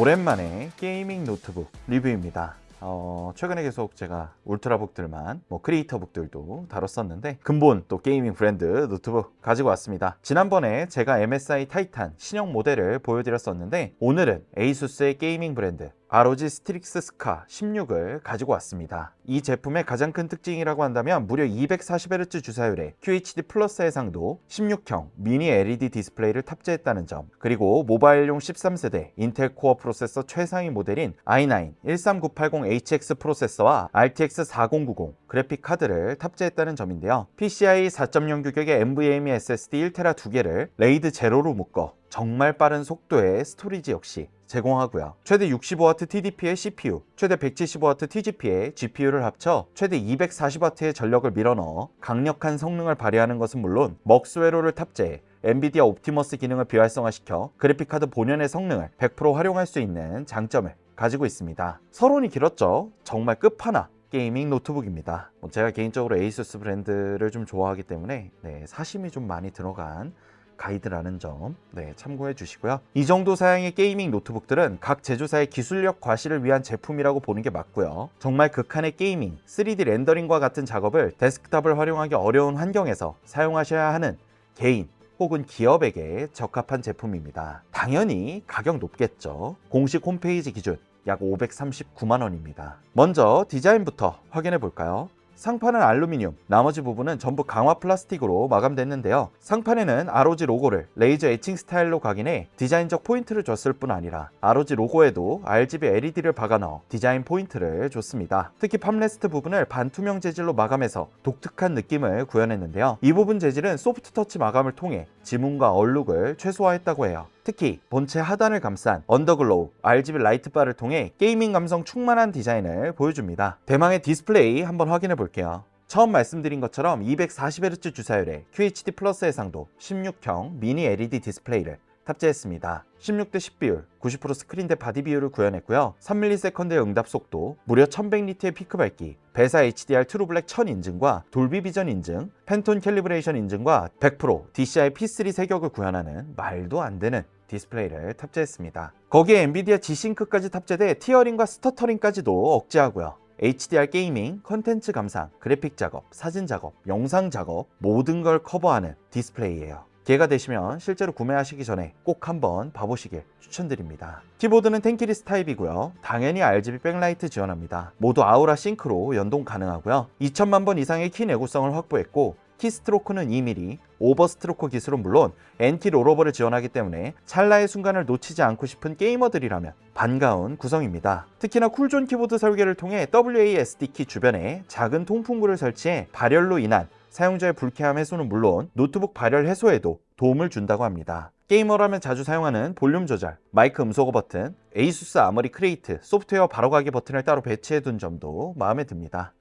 오랜만에 gaming 노트북 리뷰입니다. 어, 최근에 계속 제가 ultrabook들만 뭐 creator book들도 다뤘었는데 근본 또 gaming 브랜드 노트북 가지고 왔습니다. 지난번에 제가 MSI 타이탄 신형 모델을 보여드렸었는데 오늘은 에이수스의 gaming 브랜드 ROG 스트릭스 스카 16을 가지고 왔습니다. 이 제품의 가장 큰 특징이라고 한다면 무려 240Hz 주사율의 QHD 플러스 해상도 16형 미니 LED 디스플레이를 탑재했다는 점 그리고 모바일용 13세대 인텔 코어 프로세서 최상위 모델인 i9 13980HX 프로세서와 RTX 4090 그래픽 카드를 탑재했다는 점인데요. PCI 4.0 규격의 NVMe SSD 1TB 두 개를 RAID 제로로 묶어 정말 빠른 속도의 storage 역시 제공하고요. 최대 65W TDP의 CPU, 최대 175W TGP의 GPU를 합쳐 최대 240W의 전력을 밀어넣어 강력한 성능을 발휘하는 것은 물론 MUX 스위치를 탑재해 엔비디아 옵티머스 기능을 비활성화시켜 그래픽카드 본연의 성능을 100% 활용할 수 있는 장점을 가지고 있습니다. 서론이 길었죠? 정말 끝판왕 gaming 노트북입니다. 뭐 제가 개인적으로 에이수스 브랜드를 좀 좋아하기 때문에 네, 사심이 좀 많이 들어간 가이드라는 점 네, 참고해 주시고요. 이 정도 사양의 gaming 노트북들은 각 제조사의 기술력 과시를 위한 제품이라고 보는 게 맞고요. 정말 극한의 gaming, 3D 렌더링과 같은 작업을 데스크탑을 활용하기 어려운 환경에서 사용하셔야 하는 개인 혹은 기업에게 적합한 제품입니다. 당연히 가격 높겠죠. 공식 홈페이지 기준 약 539만원입니다. 먼저 디자인부터 확인해 볼까요? 상판은 알루미늄, 나머지 부분은 전부 강화 플라스틱으로 마감됐는데요. 상판에는 ROG 로고를 레이저 에칭 스타일로 각인해 디자인적 포인트를 줬을 뿐 아니라 ROG 로고에도 RGB LED를 박아 넣어 디자인 포인트를 줬습니다. 특히 palm rest 부분을 반투명 재질로 마감해서 독특한 느낌을 구현했는데요. 이 부분 재질은 소프트 터치 마감을 통해 지문과 얼룩을 최소화했다고 해요. 특히 본체 하단을 감싼 언더글로우 RGB 라이트바를 통해 gaming 감성 충만한 디자인을 보여줍니다. 대망의 디스플레이 한번 확인해 볼게요. 처음 말씀드린 것처럼 240Hz 주사율의 QHD 플러스 해상도 16형 미니 LED 디스플레이를 탑재했습니다. 16대 10 비율, 90% 스크린 대 바디 비율을 구현했고요. 3ms의 응답 속도, 무려 1100니트의 피크 밝기, VESA HDR True Black 1000 인증과 돌비 비전 인증, 팬톤 calibration 인증과 100% DCI P3 색역을 구현하는 말도 안 되는 디스플레이를 탑재했습니다. 거기에 엔비디아 G-Sync까지 탑재돼 tearing과 stuttering까지도 억제하고요. HDR gaming, 컨텐츠 감상, 그래픽 작업, 사진 작업, 영상 작업 모든 걸 커버하는 디스플레이예요. 기회가 되시면 실제로 구매하시기 전에 꼭 한번 봐보시길 추천드립니다. 키보드는 tenkeyless 타입이고요. 당연히 RGB 백라이트 지원합니다. 모두 Aura Sync로 연동 가능하고요. 2천만 번 이상의 키 내구성을 확보했고 keystroke는 2mm, overstroke 기술은 물론 N키 rollover를 지원하기 때문에 찰나의 순간을 놓치지 않고 싶은 게이머들이라면 반가운 구성입니다. 특히나 cool zone 키보드 설계를 통해 WASD 키 주변에 작은 통풍구를 설치해 발열로 인한 사용자의 불쾌함 해소는 물론 노트북 발열 해소에도 도움을 준다고 합니다. 게이머라면 자주 사용하는 볼륨 조절, 마이크 음소거 버튼, 에이수스 아머리 크레이트 소프트웨어 바로가기 버튼을 따로 배치해 둔 점도 마음에 듭니다.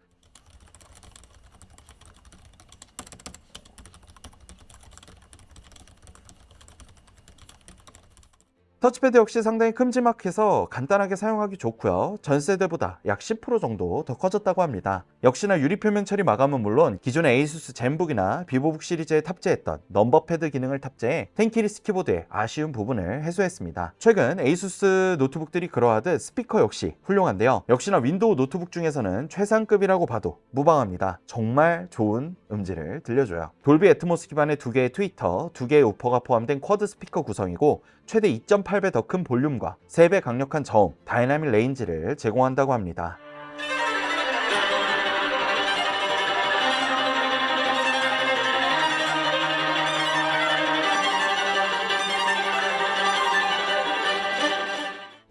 터치패드 역시 상당히 큼지막해서 간단하게 사용하기 좋고요. 전 세대보다 약 10% 정도 더 커졌다고 합니다. 역시나 유리 표면 처리 마감은 물론 기존의 에이수스 젠북이나 비보북 시리즈에 탑재했던 number pad 기능을 탑재해 tenkeyless 키보드의 아쉬운 부분을 해소했습니다. 최근 에이수스 노트북들이 그러하듯 스피커 역시 훌륭한데요. 역시나 윈도우 노트북 중에서는 최상급이라고 봐도 무방합니다. 정말 좋은 음질을 들려줘요. 돌비 애트모스 기반의 두 개의 트위터, 두 개의 우퍼가 포함된 quad 스피커 구성이고 최대 2.8배 더 큰 볼륨과 3배 강력한 저음, dynamic range를 제공한다고 합니다.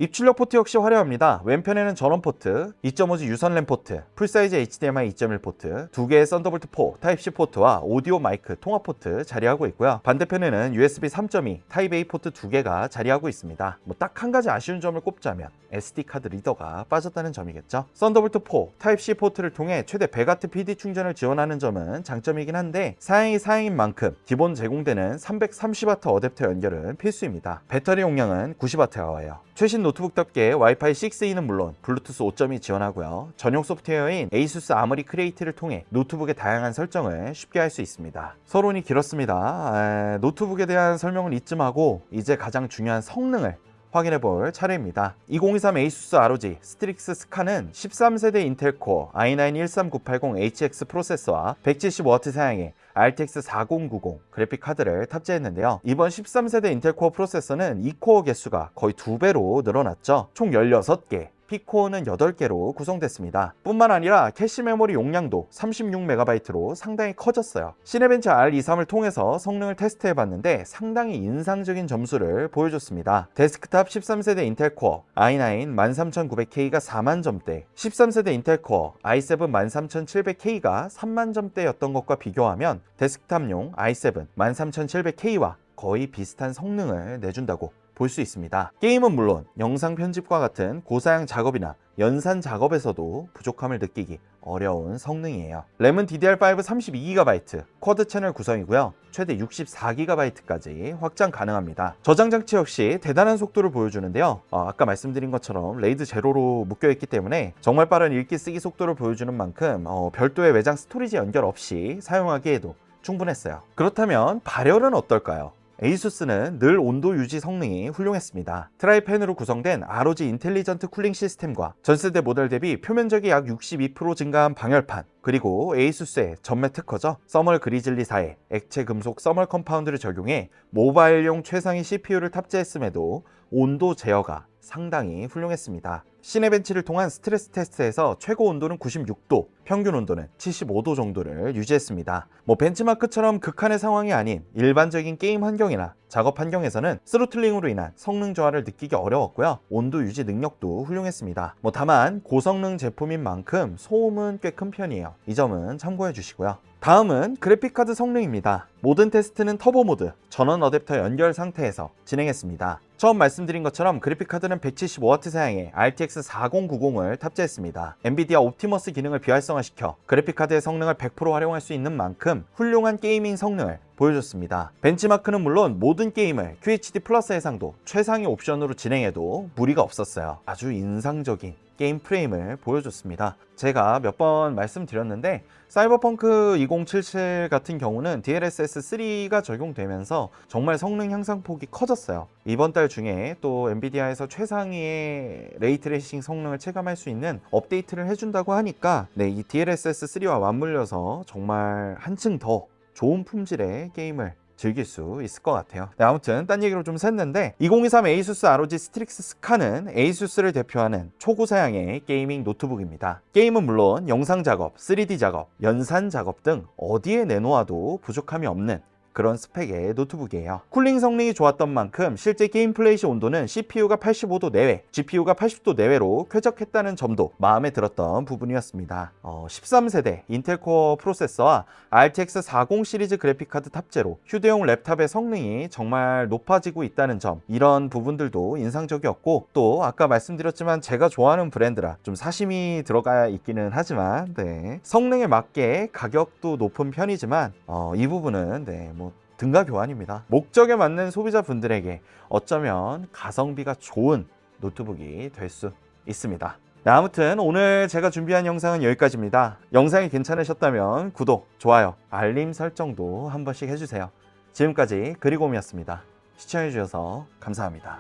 입출력 포트 역시 화려합니다. 왼편에는 전원 포트, 2.5G 유선 랜 포트, full size HDMI 2.1 포트, 두 개의 썬더볼트 4 타입C 포트와 오디오 마이크 통합 포트 자리하고 있고요. 반대편에는 USB 3.2 타입 A 포트 두 개가 자리하고 있습니다. 뭐 딱 한 가지 아쉬운 점을 꼽자면 SD 카드 리더가 빠졌다는 점이겠죠. 썬더볼트 4 타입C 포트를 통해 최대 100W PD 충전을 지원하는 점은 장점이긴 한데 사양이 사양인 만큼 기본 제공되는 330W 어댑터 연결은 필수입니다. 배터리 용량은 90W예요. 최신 노트북답게 와이파이 6E는 물론 블루투스 5.2 지원하고요. 전용 소프트웨어인 에이수스 아머리 크레이트를 통해 노트북의 다양한 설정을 쉽게 할 수 있습니다. 서론이 길었습니다. 에, 노트북에 대한 설명을 이쯤 하고 이제 가장 중요한 성능을 확인해 볼 차례입니다. 2023 ASUS ROG 스트릭스 스카는 13세대 인텔 코어 i9-13980HX 프로세서와 175W 사양의 RTX 4090 그래픽 카드를 탑재했는데요. 이번 13세대 인텔 코어 프로세서는 E코어 개수가 거의 2배로 늘어났죠. 총 16개, P코어는 8개로 구성됐습니다. 뿐만 아니라 캐시 메모리 용량도 36MB로 상당히 커졌어요. 시네벤치 R23을 통해서 성능을 테스트해봤는데 상당히 인상적인 점수를 보여줬습니다. 데스크탑 13세대 인텔 코어 i9 13900K가 4만 점대 13세대 인텔 코어 i7 13700K가 3만 점대였던 것과 비교하면 데스크탑용 i7 13700K와 거의 비슷한 성능을 내준다고 볼 수 있습니다. 게임은 물론 영상 편집과 같은 고사양 작업이나 연산 작업에서도 부족함을 느끼기 어려운 성능이에요. 램은 DDR5 32GB, quad 채널 구성이고요. 최대 64GB까지 확장 가능합니다. 저장 장치 역시 대단한 속도를 보여주는데요. 어, 아까 말씀드린 것처럼 RAID 제로로 묶여있기 때문에 정말 빠른 읽기 쓰기 속도를 보여주는 만큼 어, 별도의 외장 storage 연결 없이 사용하기에도 충분했어요. 그렇다면 발열은 어떨까요? 에이수스는 늘 온도 유지 성능이 훌륭했습니다. tri-fan으로 구성된 ROG Intelligent Cooling 시스템과 전세대 모델 대비 표면적이 약 62% 증가한 방열판 그리고 에이수스의 전매 특허죠. 서멀 그리즐리사의 액체 금속 thermal compound를 적용해 모바일용 최상위 CPU를 탑재했음에도 온도 제어가 상당히 훌륭했습니다. 시네벤치를 통한 스트레스 테스트에서 최고 온도는 96도, 평균 온도는 75도 정도를 유지했습니다. 뭐 벤치마크처럼 극한의 상황이 아닌 일반적인 게임 환경이나 작업 환경에서는 throttling으로 인한 성능 저하를 느끼기 어려웠고요. 온도 유지 능력도 훌륭했습니다. 뭐 다만 고성능 제품인 만큼 소음은 꽤 큰 편이에요. 이 점은 참고해 주시고요. 다음은 그래픽카드 성능입니다. 모든 테스트는 터보 모드, 전원 어댑터 연결 상태에서 진행했습니다. 처음 말씀드린 것처럼 그래픽카드는 175W 사양의 RTX 4090을 탑재했습니다. 엔비디아 옵티머스 기능을 비활성화시켜 그래픽카드의 성능을 100% 활용할 수 있는 만큼 훌륭한 게이밍 성능을 보여줬습니다. 벤치마크는 물론 모든 게임을 QHD 플러스 해상도 최상위 옵션으로 진행해도 무리가 없었어요. 아주 인상적인 게임 프레임을 보여줬습니다. 제가 몇 번 말씀드렸는데 사이버펑크 2077 같은 경우는 DLSS 3가 적용되면서 정말 성능 향상폭이 커졌어요. 이번 달 중에 또 엔비디아에서 최상위의 ray tracing 성능을 체감할 수 있는 업데이트를 해준다고 하니까 네, 이 DLSS 3와 맞물려서 정말 한층 더 좋은 품질의 게임을 즐길 수 있을 것 같아요. 네, 아무튼 딴 얘기로 좀 샜는데 2023 ASUS ROG 스트릭스 스카는 ASUS를 대표하는 초고사양의 게이밍 노트북입니다. 게임은 물론 영상 작업, 3D 작업, 연산 작업 등 어디에 내놓아도 부족함이 없는 그런 스펙의 노트북이에요. cooling 성능이 좋았던 만큼 실제 게임 플레이 시 온도는 CPU가 85도 내외, GPU가 80도 내외로 쾌적했다는 점도 마음에 들었던 부분이었습니다. 어, 13세대 인텔 코어 프로세서와 RTX 40 시리즈 그래픽카드 탑재로 휴대용 랩탑의 성능이 정말 높아지고 있다는 점 이런 부분들도 인상적이었고 또 아까 말씀드렸지만 제가 좋아하는 브랜드라 좀 사심이 들어가 있기는 하지만 네. 성능에 맞게 가격도 높은 편이지만 어, 이 부분은 네, 뭐 등가 교환입니다. 목적에 맞는 소비자분들에게 어쩌면 가성비가 좋은 노트북이 될 수 있습니다. 네, 아무튼 오늘 제가 준비한 영상은 여기까지입니다. 영상이 괜찮으셨다면 구독, 좋아요, 알림 설정도 한 번씩 해주세요. 지금까지 그리곰이었습니다. 시청해주셔서 감사합니다.